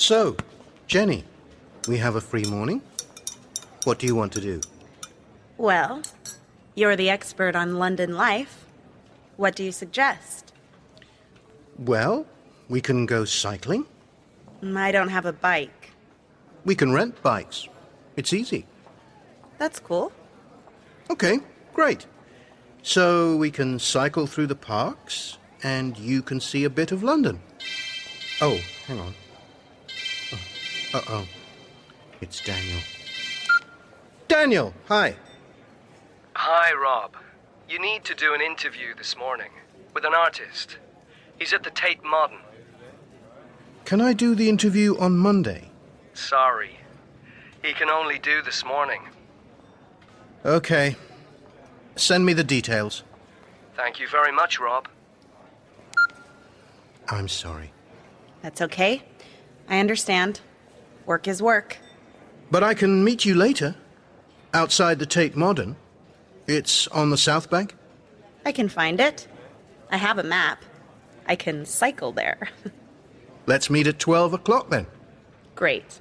So, Jenny, we have a free morning. What do you want to do? Well, you're the expert on London life. What do you suggest? Well, we can go cycling. Mm, I don't have a bike. We can rent bikes. It's easy. That's cool. Okay, great. So we can cycle through the parks and you can see a bit of London. Oh, hang on. Uh oh. It's Daniel. Daniel, hi. Hi, Rob. You need to do an interview this morning with an artist. He's at the Tate Modern. Can I do the interview on Monday? Sorry. He can only do this morning. Okay. Send me the details. Thank you very much, Rob. I'm sorry. That's okay. I understand. Work is work. But I can meet you later. Outside the Tate Modern. It's on the South Bank. I can find it. I have a map. I can cycle there. Let's meet at 12 o'clock then. Great.